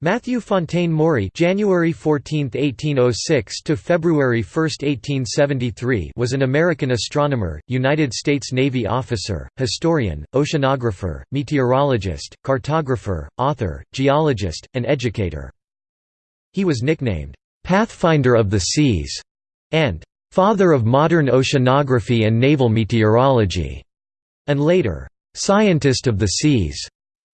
Matthew Fontaine Maury January 14, 1806 to February 1, 1873 was an American astronomer, United States Navy officer, historian, oceanographer, meteorologist, cartographer, author, geologist, and educator. He was nicknamed, "'Pathfinder of the Seas' and "'Father of Modern Oceanography and Naval Meteorology' and later, "'Scientist of the Seas'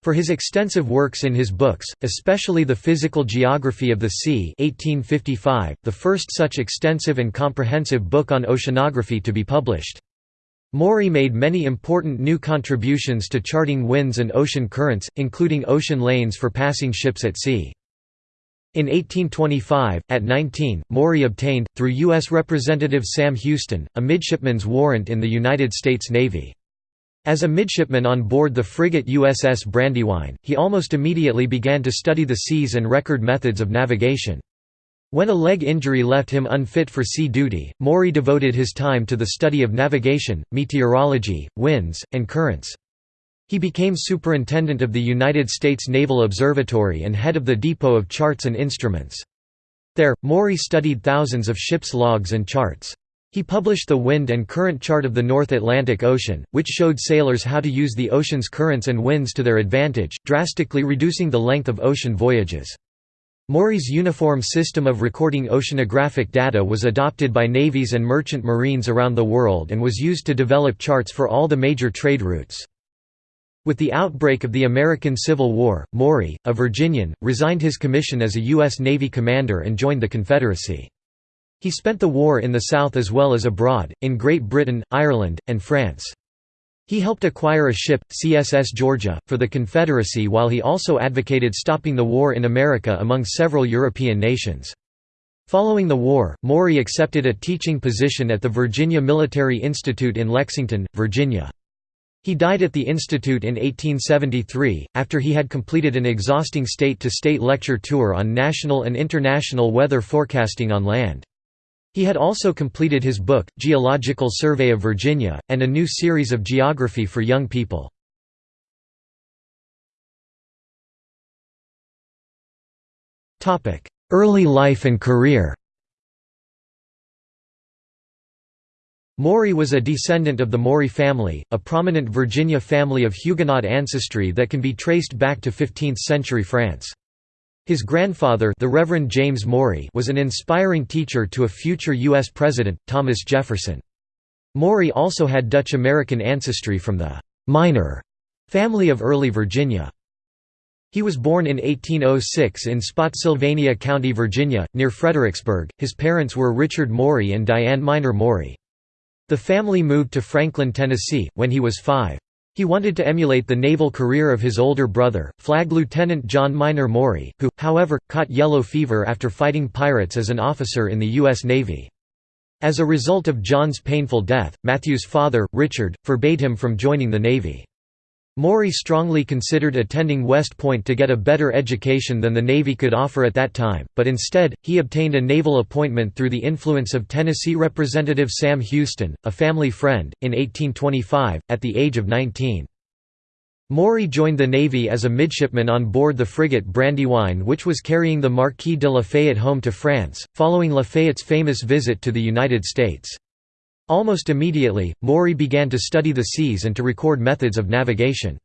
For his extensive works in his books, especially The Physical Geography of the Sea 1855, the first such extensive and comprehensive book on oceanography to be published. Maury made many important new contributions to charting winds and ocean currents, including ocean lanes for passing ships at sea. In 1825, at 19, Maury obtained, through U.S. Representative Sam Houston, a midshipman's warrant in the United States Navy. As a midshipman on board the frigate USS Brandywine, he almost immediately began to study the seas and record methods of navigation. When a leg injury left him unfit for sea duty, Maury devoted his time to the study of navigation, meteorology, winds, and currents. He became superintendent of the United States Naval Observatory and head of the Depot of Charts and Instruments. There, Maury studied thousands of ships' logs and charts. He published the wind and current chart of the North Atlantic Ocean, which showed sailors how to use the ocean's currents and winds to their advantage, drastically reducing the length of ocean voyages. Maury's uniform system of recording oceanographic data was adopted by navies and merchant marines around the world and was used to develop charts for all the major trade routes. With the outbreak of the American Civil War, Maury, a Virginian, resigned his commission as a U.S. Navy commander and joined the Confederacy. He spent the war in the South as well as abroad, in Great Britain, Ireland, and France. He helped acquire a ship, CSS Georgia, for the Confederacy while he also advocated stopping the war in America among several European nations. Following the war, Maury accepted a teaching position at the Virginia Military Institute in Lexington, Virginia. He died at the institute in 1873, after he had completed an exhausting state-to-state -state lecture tour on national and international weather forecasting on land. He had also completed his book, Geological Survey of Virginia, and a new series of geography for young people. Early life and career Maury was a descendant of the Maury family, a prominent Virginia family of Huguenot ancestry that can be traced back to 15th-century France. His grandfather the Reverend James Maury was an inspiring teacher to a future U.S. President, Thomas Jefferson. Maury also had Dutch-American ancestry from the «Minor» family of early Virginia. He was born in 1806 in Spotsylvania County, Virginia, near Fredericksburg. His parents were Richard Maury and Diane Minor Maury. The family moved to Franklin, Tennessee, when he was five. He wanted to emulate the naval career of his older brother, Flag Lieutenant John Minor Maury, who, however, caught yellow fever after fighting pirates as an officer in the U.S. Navy. As a result of John's painful death, Matthew's father, Richard, forbade him from joining the Navy. Maury strongly considered attending West Point to get a better education than the Navy could offer at that time, but instead, he obtained a naval appointment through the influence of Tennessee Representative Sam Houston, a family friend, in 1825, at the age of 19. Maury joined the Navy as a midshipman on board the frigate Brandywine which was carrying the Marquis de Lafayette home to France, following Lafayette's famous visit to the United States. Almost immediately, Maury began to study the seas and to record methods of navigation.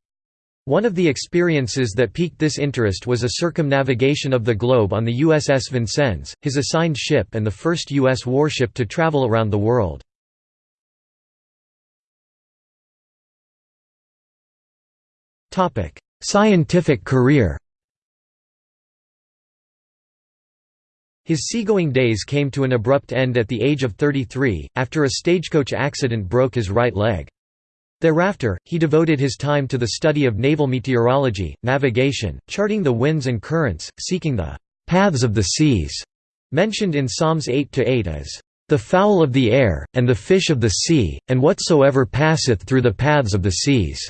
One of the experiences that piqued this interest was a circumnavigation of the globe on the USS Vincennes, his assigned ship and the first U.S. warship to travel around the world. Scientific career His seagoing days came to an abrupt end at the age of 33, after a stagecoach accident broke his right leg. Thereafter, he devoted his time to the study of naval meteorology, navigation, charting the winds and currents, seeking the «paths of the seas», mentioned in Psalms 8–8 as «the fowl of the air, and the fish of the sea, and whatsoever passeth through the paths of the seas».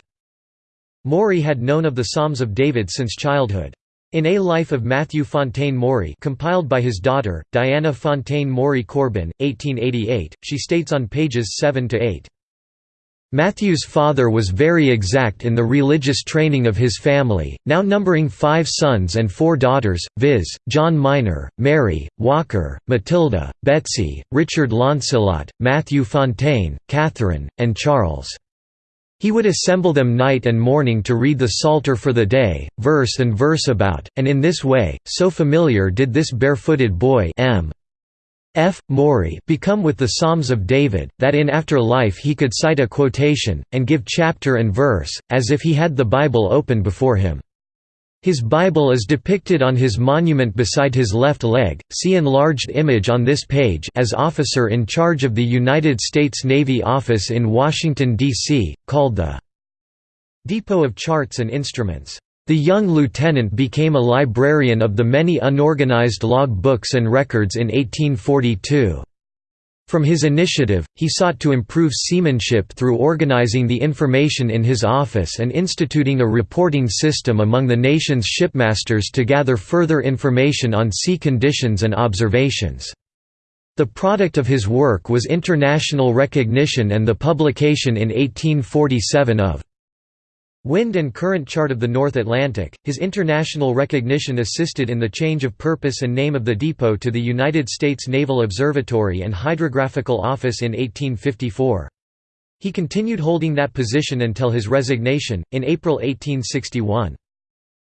Maury had known of the Psalms of David since childhood. In A Life of Matthew Fontaine Maury compiled by his daughter, Diana Fontaine Maury Corbin, 1888, she states on pages 7–8, Matthew's father was very exact in the religious training of his family, now numbering five sons and four daughters, viz., John Minor, Mary, Walker, Matilda, Betsy, Richard Launcelot, Matthew Fontaine, Catherine, and Charles. He would assemble them night and morning to read the Psalter for the day, verse and verse about, and in this way, so familiar did this barefooted boy M. F. Maury become with the Psalms of David, that in after life he could cite a quotation, and give chapter and verse, as if he had the Bible open before him. His Bible is depicted on his monument beside his left leg, see enlarged image on this page as officer in charge of the United States Navy office in Washington, D.C., called the Depot of Charts and Instruments. The young lieutenant became a librarian of the many unorganized log books and records in 1842. From his initiative, he sought to improve seamanship through organizing the information in his office and instituting a reporting system among the nation's shipmasters to gather further information on sea conditions and observations. The product of his work was international recognition and the publication in 1847 of Wind and Current Chart of the North Atlantic. His international recognition assisted in the change of purpose and name of the depot to the United States Naval Observatory and Hydrographical Office in 1854. He continued holding that position until his resignation, in April 1861.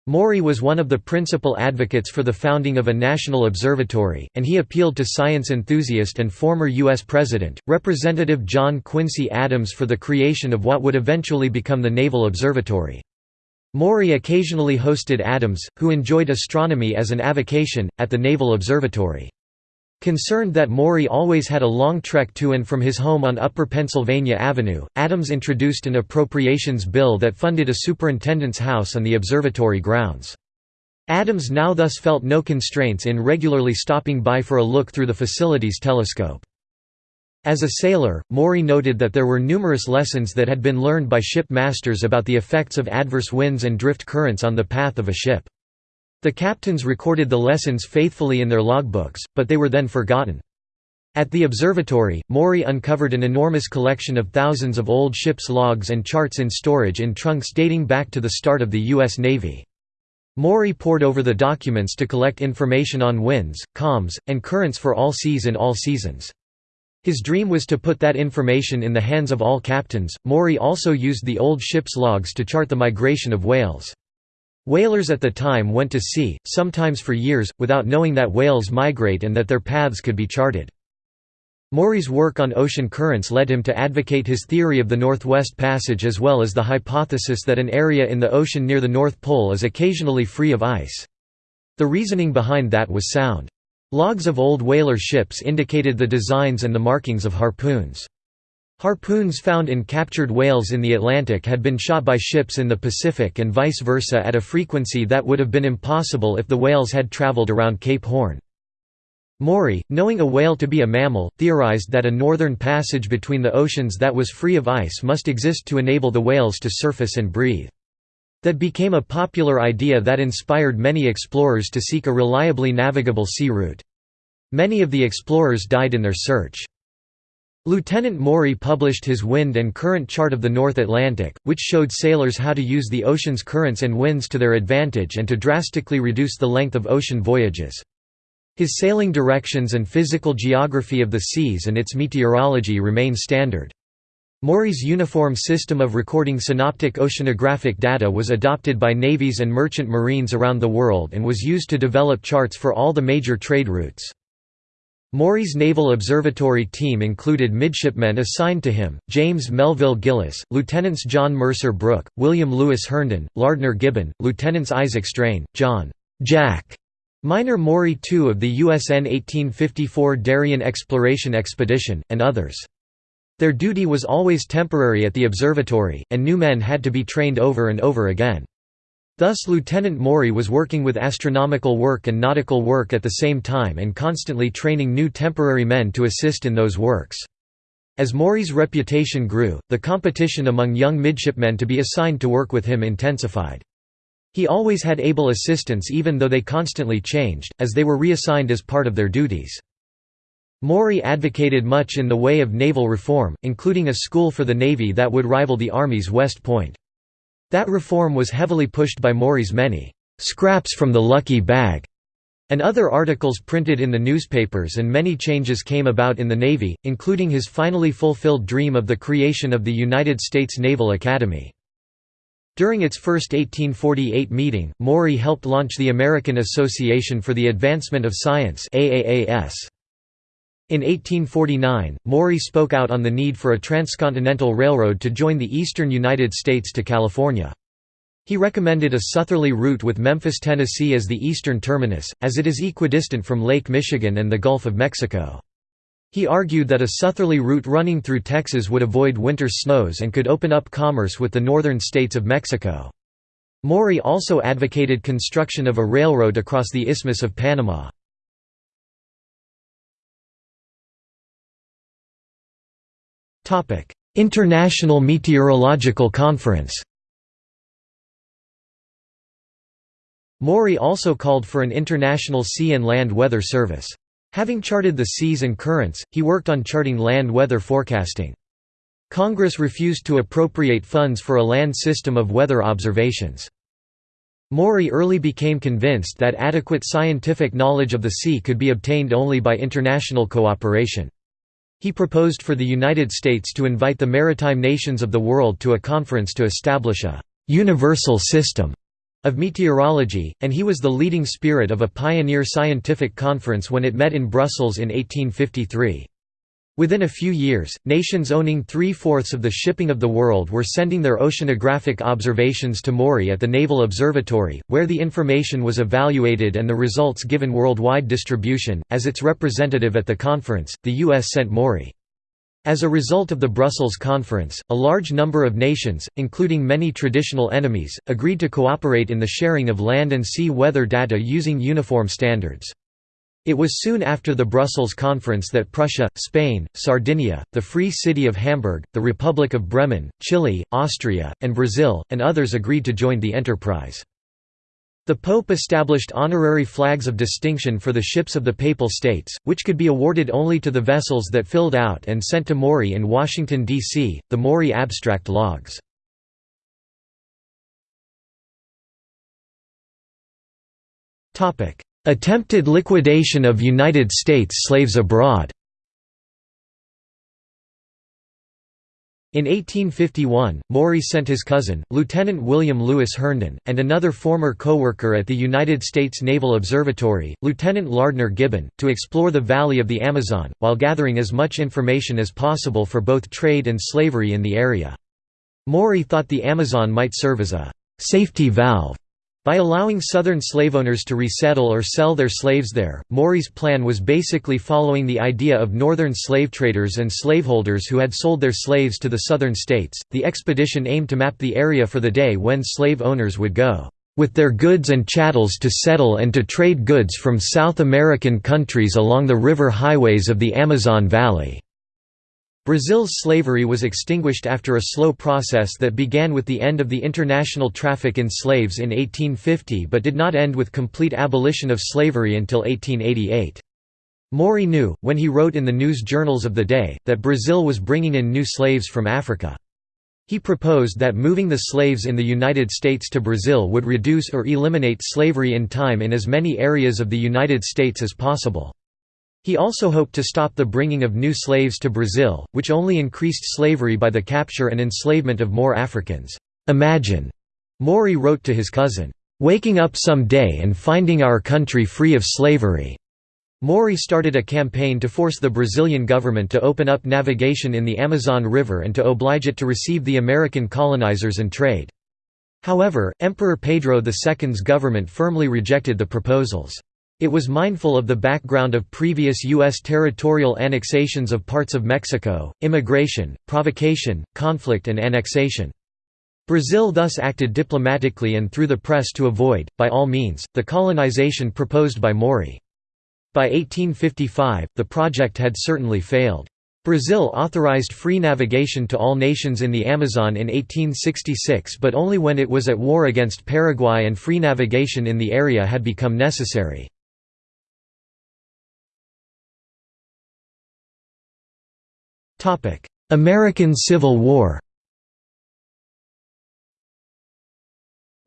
Maury was one of the principal advocates for the founding of a national observatory, and he appealed to science enthusiast and former U.S. President, Representative John Quincy Adams for the creation of what would eventually become the Naval Observatory. Maury occasionally hosted Adams, who enjoyed astronomy as an avocation, at the Naval Observatory. Concerned that Maury always had a long trek to and from his home on Upper Pennsylvania Avenue, Adams introduced an appropriations bill that funded a superintendent's house on the observatory grounds. Adams now thus felt no constraints in regularly stopping by for a look through the facility's telescope. As a sailor, Maury noted that there were numerous lessons that had been learned by ship masters about the effects of adverse winds and drift currents on the path of a ship. The captains recorded the lessons faithfully in their logbooks, but they were then forgotten. At the observatory, Maury uncovered an enormous collection of thousands of old ships' logs and charts in storage in trunks dating back to the start of the U.S. Navy. Maury pored over the documents to collect information on winds, calms, and currents for all seas and all seasons. His dream was to put that information in the hands of all captains. Maury also used the old ship's logs to chart the migration of whales. Whalers at the time went to sea, sometimes for years, without knowing that whales migrate and that their paths could be charted. Maury's work on ocean currents led him to advocate his theory of the Northwest Passage as well as the hypothesis that an area in the ocean near the North Pole is occasionally free of ice. The reasoning behind that was sound. Logs of old whaler ships indicated the designs and the markings of harpoons. Harpoons found in captured whales in the Atlantic had been shot by ships in the Pacific and vice versa at a frequency that would have been impossible if the whales had traveled around Cape Horn. Maury, knowing a whale to be a mammal, theorized that a northern passage between the oceans that was free of ice must exist to enable the whales to surface and breathe. That became a popular idea that inspired many explorers to seek a reliably navigable sea route. Many of the explorers died in their search. Lieutenant Maury published his wind and current chart of the North Atlantic, which showed sailors how to use the ocean's currents and winds to their advantage and to drastically reduce the length of ocean voyages. His sailing directions and physical geography of the seas and its meteorology remain standard. Maury's uniform system of recording synoptic oceanographic data was adopted by navies and merchant marines around the world and was used to develop charts for all the major trade routes. Maury's Naval Observatory team included midshipmen assigned to him, James Melville Gillis, Lieutenants John Mercer Brooke, William Lewis Herndon, Lardner Gibbon, Lieutenants Isaac Strain, John Jack Minor Maury II of the USN 1854 Darien Exploration Expedition, and others. Their duty was always temporary at the observatory, and new men had to be trained over and over again. Thus Lieutenant Maury was working with astronomical work and nautical work at the same time and constantly training new temporary men to assist in those works. As Maury's reputation grew, the competition among young midshipmen to be assigned to work with him intensified. He always had able assistants even though they constantly changed, as they were reassigned as part of their duties. Maury advocated much in the way of naval reform, including a school for the Navy that would rival the Army's West Point. That reform was heavily pushed by Maury's many "'scraps from the lucky bag' and other articles printed in the newspapers and many changes came about in the Navy, including his finally fulfilled dream of the creation of the United States Naval Academy. During its first 1848 meeting, Maury helped launch the American Association for the Advancement of Science AAAS. In 1849, Maury spoke out on the need for a transcontinental railroad to join the eastern United States to California. He recommended a southerly route with Memphis, Tennessee as the eastern terminus, as it is equidistant from Lake Michigan and the Gulf of Mexico. He argued that a southerly route running through Texas would avoid winter snows and could open up commerce with the northern states of Mexico. Maury also advocated construction of a railroad across the Isthmus of Panama. International Meteorological Conference Maury also called for an international sea and land weather service. Having charted the seas and currents, he worked on charting land weather forecasting. Congress refused to appropriate funds for a land system of weather observations. Maury early became convinced that adequate scientific knowledge of the sea could be obtained only by international cooperation. He proposed for the United States to invite the maritime nations of the world to a conference to establish a «universal system» of meteorology, and he was the leading spirit of a pioneer scientific conference when it met in Brussels in 1853. Within a few years, nations owning three-fourths of the shipping of the world were sending their oceanographic observations to Maury at the Naval Observatory, where the information was evaluated and the results given worldwide distribution. As its representative at the conference, the U.S. sent Maury. As a result of the Brussels Conference, a large number of nations, including many traditional enemies, agreed to cooperate in the sharing of land and sea weather data using uniform standards. It was soon after the Brussels Conference that Prussia, Spain, Sardinia, the Free City of Hamburg, the Republic of Bremen, Chile, Austria, and Brazil, and others agreed to join the enterprise. The Pope established honorary flags of distinction for the ships of the Papal States, which could be awarded only to the vessels that filled out and sent to Maury in Washington, D.C., the Maury Abstract Logs. Attempted liquidation of United States slaves abroad In 1851, Maury sent his cousin, Lieutenant William Lewis Herndon, and another former co-worker at the United States Naval Observatory, Lieutenant Lardner Gibbon, to explore the valley of the Amazon, while gathering as much information as possible for both trade and slavery in the area. Maury thought the Amazon might serve as a «safety valve» By allowing Southern slaveowners to resettle or sell their slaves there, Maury's plan was basically following the idea of Northern slave traders and slaveholders who had sold their slaves to the Southern states. The expedition aimed to map the area for the day when slave owners would go with their goods and chattels to settle and to trade goods from South American countries along the river highways of the Amazon Valley. Brazil's slavery was extinguished after a slow process that began with the end of the international traffic in slaves in 1850 but did not end with complete abolition of slavery until 1888. Maury knew, when he wrote in the news journals of the day, that Brazil was bringing in new slaves from Africa. He proposed that moving the slaves in the United States to Brazil would reduce or eliminate slavery in time in as many areas of the United States as possible. He also hoped to stop the bringing of new slaves to Brazil, which only increased slavery by the capture and enslavement of more Africans. Imagine, Maury wrote to his cousin, waking up some day and finding our country free of slavery. Maury started a campaign to force the Brazilian government to open up navigation in the Amazon River and to oblige it to receive the American colonizers and trade. However, Emperor Pedro II's government firmly rejected the proposals. It was mindful of the background of previous U.S. territorial annexations of parts of Mexico, immigration, provocation, conflict and annexation. Brazil thus acted diplomatically and through the press to avoid, by all means, the colonization proposed by Maury. By 1855, the project had certainly failed. Brazil authorized free navigation to all nations in the Amazon in 1866 but only when it was at war against Paraguay and free navigation in the area had become necessary. American Civil War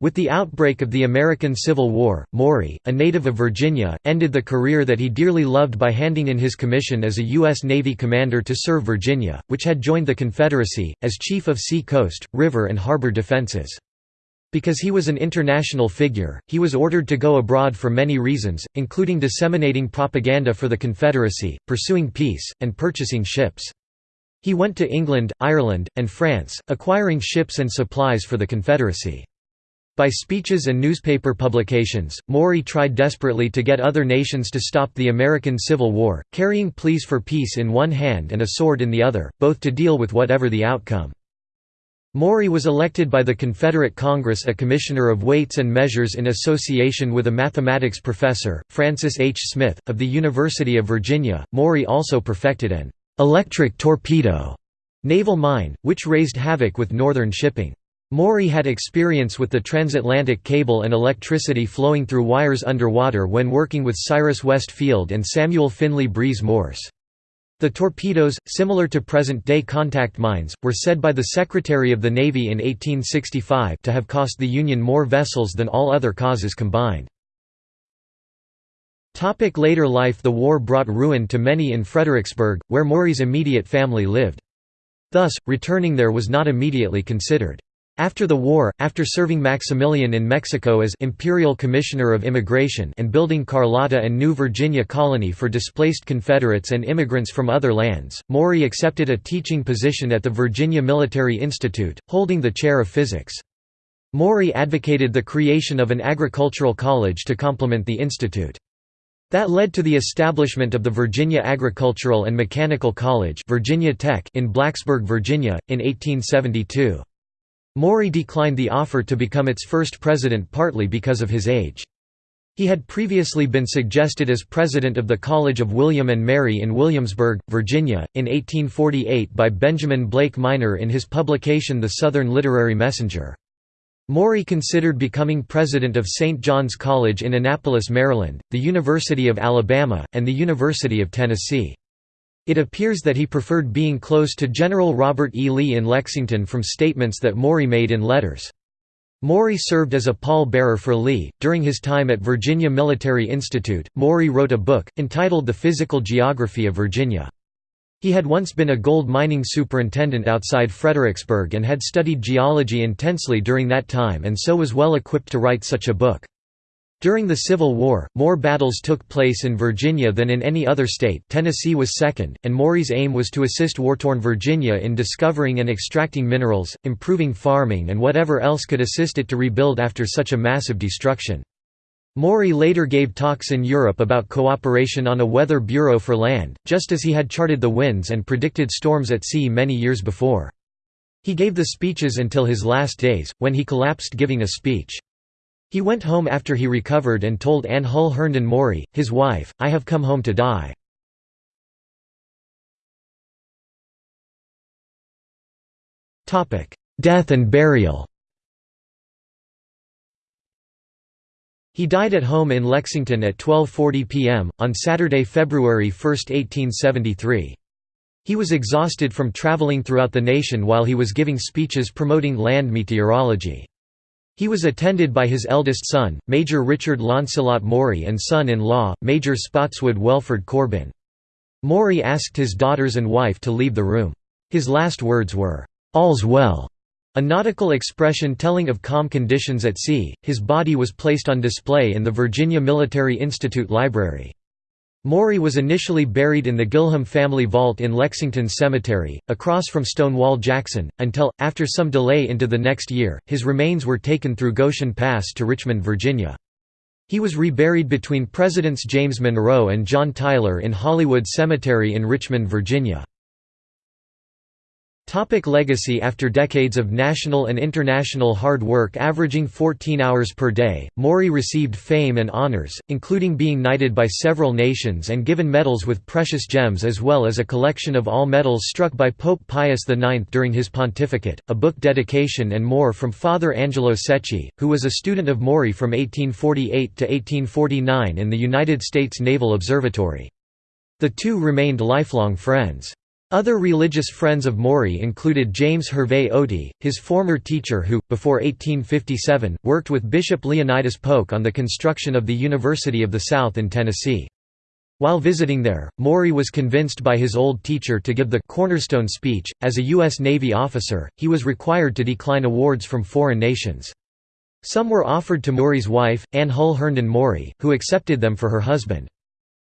With the outbreak of the American Civil War, Maury, a native of Virginia, ended the career that he dearly loved by handing in his commission as a U.S. Navy commander to serve Virginia, which had joined the Confederacy, as Chief of Sea Coast, River and Harbor Defenses. Because he was an international figure, he was ordered to go abroad for many reasons, including disseminating propaganda for the Confederacy, pursuing peace, and purchasing ships. He went to England, Ireland, and France, acquiring ships and supplies for the Confederacy. By speeches and newspaper publications, Maury tried desperately to get other nations to stop the American Civil War, carrying pleas for peace in one hand and a sword in the other, both to deal with whatever the outcome. Maury was elected by the Confederate Congress a Commissioner of Weights and Measures in association with a mathematics professor, Francis H. Smith, of the University of Virginia. Maury also perfected an electric torpedo naval mine, which raised havoc with northern shipping. Maury had experience with the transatlantic cable and electricity flowing through wires underwater when working with Cyrus West Field and Samuel Finley Breese Morse. The torpedoes, similar to present-day contact mines, were said by the Secretary of the Navy in 1865 to have cost the Union more vessels than all other causes combined. Topic later life The war brought ruin to many in Fredericksburg, where Maury's immediate family lived. Thus, returning there was not immediately considered. After the war, after serving Maximilian in Mexico as Imperial Commissioner of Immigration and building Carlota and New Virginia Colony for displaced Confederates and immigrants from other lands, Maury accepted a teaching position at the Virginia Military Institute, holding the chair of physics. Maury advocated the creation of an agricultural college to complement the institute. That led to the establishment of the Virginia Agricultural and Mechanical College Virginia Tech in Blacksburg, Virginia, in 1872. Maury declined the offer to become its first president partly because of his age. He had previously been suggested as president of the College of William and Mary in Williamsburg, Virginia, in 1848 by Benjamin Blake Minor in his publication The Southern Literary Messenger. Maury considered becoming president of St. John's College in Annapolis, Maryland, the University of Alabama, and the University of Tennessee. It appears that he preferred being close to General Robert E. Lee in Lexington from statements that Maury made in letters. Maury served as a pall-bearer for Lee. During his time at Virginia Military Institute, Maury wrote a book, entitled The Physical Geography of Virginia. He had once been a gold mining superintendent outside Fredericksburg and had studied geology intensely during that time and so was well equipped to write such a book. During the Civil War, more battles took place in Virginia than in any other state Tennessee was second, and Maury's aim was to assist war-torn Virginia in discovering and extracting minerals, improving farming and whatever else could assist it to rebuild after such a massive destruction. Maury later gave talks in Europe about cooperation on a weather bureau for land, just as he had charted the winds and predicted storms at sea many years before. He gave the speeches until his last days, when he collapsed giving a speech. He went home after he recovered and told Anne Hull Herndon Maury, his wife, I have come home to die. Death and burial He died at home in Lexington at 12.40 p.m., on Saturday, February 1, 1873. He was exhausted from traveling throughout the nation while he was giving speeches promoting land meteorology. He was attended by his eldest son, Major Richard Launcelot Maury and son-in-law, Major Spotswood Welford Corbin. Maury asked his daughters and wife to leave the room. His last words were, "'All's well' a nautical expression telling of calm conditions at sea. His body was placed on display in the Virginia Military Institute Library. Maury was initially buried in the Gilham family vault in Lexington Cemetery, across from Stonewall Jackson, until, after some delay into the next year, his remains were taken through Goshen Pass to Richmond, Virginia. He was reburied between Presidents James Monroe and John Tyler in Hollywood Cemetery in Richmond, Virginia. Topic legacy After decades of national and international hard work averaging 14 hours per day, Maury received fame and honors, including being knighted by several nations and given medals with precious gems as well as a collection of all medals struck by Pope Pius IX during his pontificate, a book dedication and more from Father Angelo Secchi, who was a student of Maury from 1848 to 1849 in the United States Naval Observatory. The two remained lifelong friends. Other religious friends of Maury included James Hervey Otey, his former teacher who, before 1857, worked with Bishop Leonidas Polk on the construction of the University of the South in Tennessee. While visiting there, Maury was convinced by his old teacher to give the «cornerstone speech». As a U.S. Navy officer, he was required to decline awards from foreign nations. Some were offered to Maury's wife, Anne Hull Herndon Maury, who accepted them for her husband.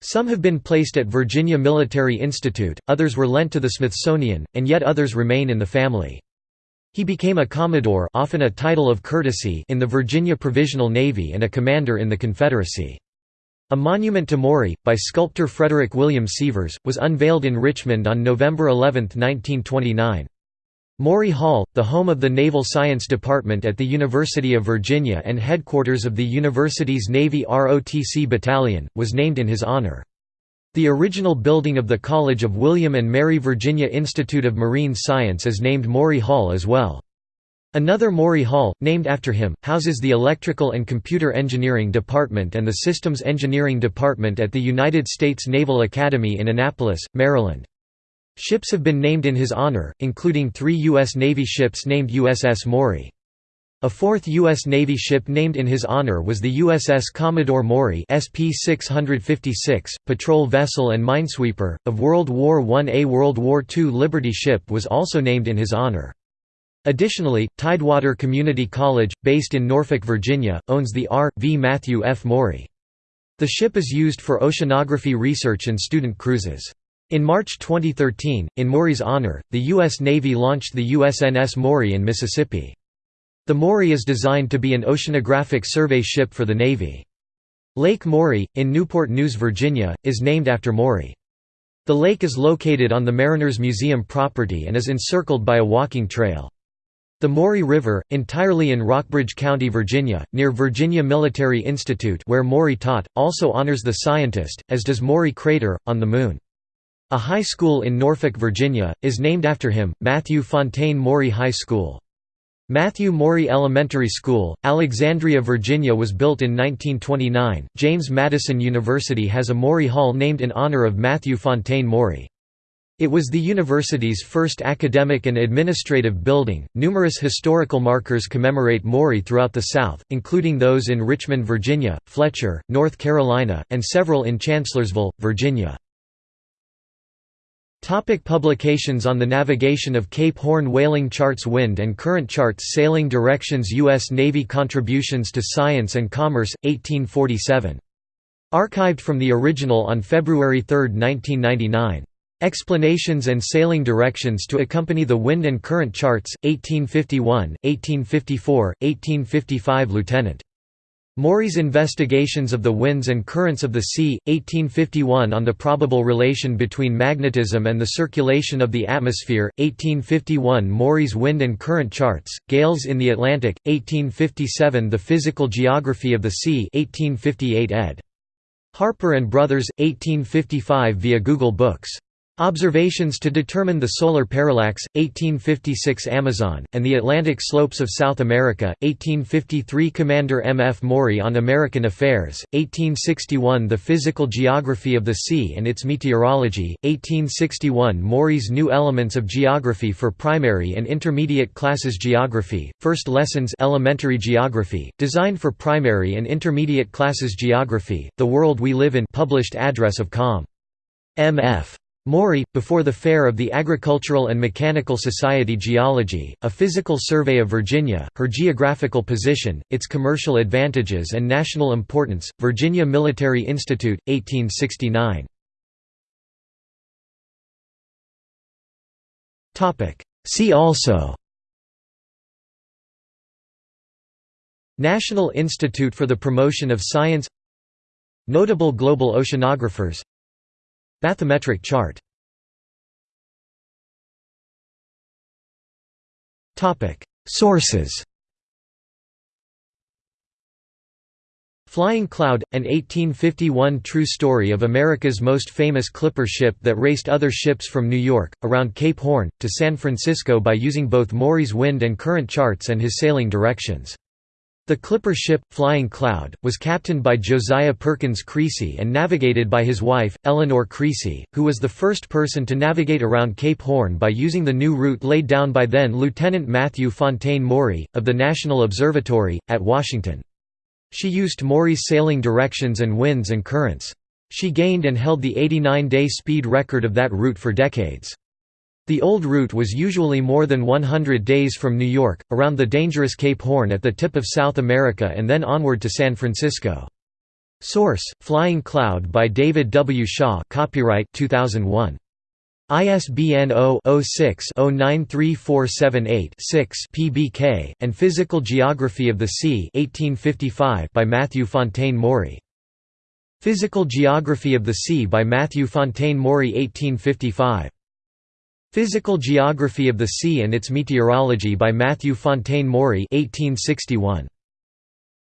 Some have been placed at Virginia Military Institute, others were lent to the Smithsonian, and yet others remain in the family. He became a Commodore often a title of courtesy in the Virginia Provisional Navy and a commander in the Confederacy. A monument to Maury, by sculptor Frederick William Sievers, was unveiled in Richmond on November 11, 1929. Maury Hall, the home of the Naval Science Department at the University of Virginia and headquarters of the university's Navy ROTC Battalion, was named in his honor. The original building of the College of William and Mary Virginia Institute of Marine Science is named Maury Hall as well. Another Maury Hall, named after him, houses the Electrical and Computer Engineering Department and the Systems Engineering Department at the United States Naval Academy in Annapolis, Maryland. Ships have been named in his honor, including three U.S. Navy ships named USS Maury. A fourth U.S. Navy ship named in his honor was the USS Commodore Maury SP-656, patrol vessel and minesweeper, of World War I. A World War II Liberty ship was also named in his honor. Additionally, Tidewater Community College, based in Norfolk, Virginia, owns the R. V. Matthew F. Maury. The ship is used for oceanography research and student cruises. In March 2013, in Maury's honor, the U.S. Navy launched the USNS Maury in Mississippi. The Maury is designed to be an oceanographic survey ship for the Navy. Lake Maury, in Newport News, Virginia, is named after Maury. The lake is located on the Mariners Museum property and is encircled by a walking trail. The Maury River, entirely in Rockbridge County, Virginia, near Virginia Military Institute where Maury taught, also honors the scientist, as does Maury Crater, on the Moon. A high school in Norfolk, Virginia, is named after him, Matthew Fontaine Maury High School. Matthew Maury Elementary School, Alexandria, Virginia was built in 1929. James Madison University has a Maury Hall named in honor of Matthew Fontaine Maury. It was the university's first academic and administrative building. Numerous historical markers commemorate Maury throughout the South, including those in Richmond, Virginia, Fletcher, North Carolina, and several in Chancellorsville, Virginia. Topic publications On the navigation of Cape Horn Whaling charts Wind and current charts Sailing directions U.S. Navy Contributions to Science and Commerce, 1847. Archived from the original on February 3, 1999. Explanations and Sailing Directions to accompany the Wind and Current Charts, 1851, 1854, 1855 Lieutenant. Maury's Investigations of the Winds and Currents of the Sea, 1851 on the probable relation between magnetism and the circulation of the atmosphere, 1851 Maury's Wind and Current Charts, Gales in the Atlantic, 1857 The Physical Geography of the Sea 1858 ed. Harper and Brothers, 1855 via Google Books. Observations to determine the solar parallax, 1856 Amazon, and the Atlantic slopes of South America, 1853 Commander M. F. Maury on American Affairs, 1861 The Physical Geography of the Sea and its Meteorology, 1861 Maury's New Elements of Geography for Primary and Intermediate Classes Geography, First Lessons Elementary Geography, designed for Primary and Intermediate Classes Geography, The World We Live In published address of Com. M.F. Maury, before the Fair of the Agricultural and Mechanical Society Geology, a physical survey of Virginia, her geographical position, its commercial advantages and national importance, Virginia Military Institute, 1869. See also National Institute for the Promotion of Science Notable global oceanographers Bathymetric chart. Sources. Flying Cloud, an 1851 true story of America's most famous clipper ship that raced other ships from New York, around Cape Horn, to San Francisco by using both Maury's wind and current charts and his sailing directions. The clipper ship, Flying Cloud, was captained by Josiah Perkins Creesy and navigated by his wife, Eleanor Creesy, who was the first person to navigate around Cape Horn by using the new route laid down by then Lieutenant Matthew Fontaine Maury, of the National Observatory, at Washington. She used Maury's sailing directions and winds and currents. She gained and held the 89-day speed record of that route for decades. The old route was usually more than 100 days from New York, around the dangerous Cape Horn at the tip of South America and then onward to San Francisco. Source: Flying Cloud by David W. Shaw. Copyright 2001. ISBN 0-06-093478-6 PBK and Physical Geography of the Sea 1855 by Matthew Fontaine Maury. Physical Geography of the Sea by Matthew Fontaine Maury 1855. Physical Geography of the Sea and its Meteorology by Matthew Fontaine Maury 1861.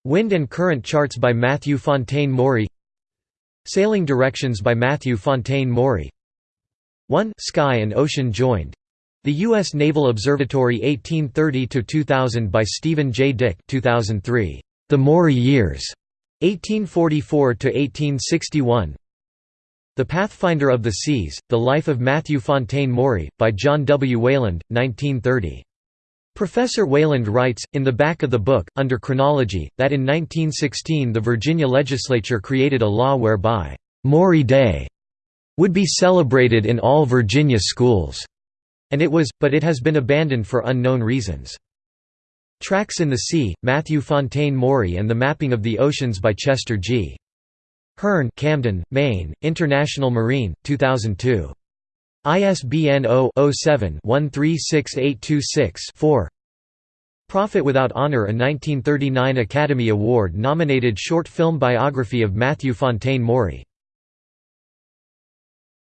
Wind and Current Charts by Matthew Fontaine Maury Sailing Directions by Matthew Fontaine Maury 1 Sky and Ocean Joined. The U.S. Naval Observatory 1830–2000 by Stephen J. Dick 2003. The Maury Years. 1844–1861 the Pathfinder of the Seas, The Life of Matthew Fontaine Maury, by John W. Wayland, 1930. Professor Wayland writes, in the back of the book, under chronology, that in 1916 the Virginia legislature created a law whereby, "'Maury Day' would be celebrated in all Virginia schools", and it was, but it has been abandoned for unknown reasons. Tracks in the Sea, Matthew Fontaine Maury and the Mapping of the Oceans by Chester G. Hearn Camden, Maine, International Marine, 2002. ISBN 0-07-136826-4 Prophet Without Honor A 1939 Academy Award-nominated short film biography of Matthew Fontaine Maury